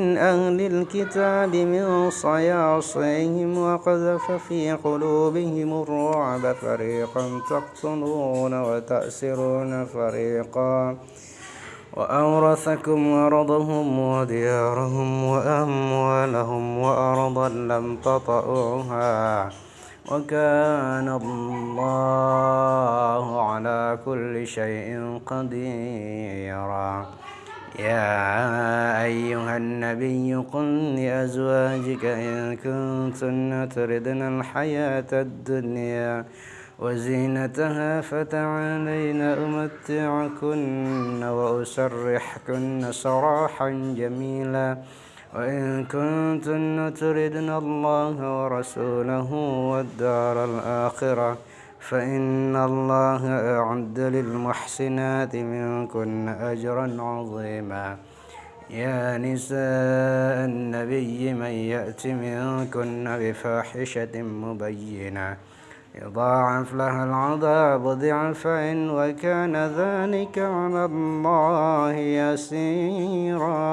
من أهل الكتاب من صياصيهم وقذف في قلوبهم الرعب فريقا تقتلون وتأسرون فريقا. وأورثكم أرضهم وديارهم وأموالهم وأرضا لم تطئوها. وكان الله على كل شيء قديرا. يا أيها النبي قل لأزواجك إن كنتن تردن الحياة الدنيا وزينتها فتعالين أمتعكن وأسرحكن سراحا جميلا وإن كنتن تردن الله ورسوله والدار الآخرة فإن الله أعد للمحسنات منكن أجرا عظيما. يا نساء النبي من يأت منكن بفاحشة مبينة. يضاعف لها العذاب ضعفين وكان ذلك على الله يسيرا.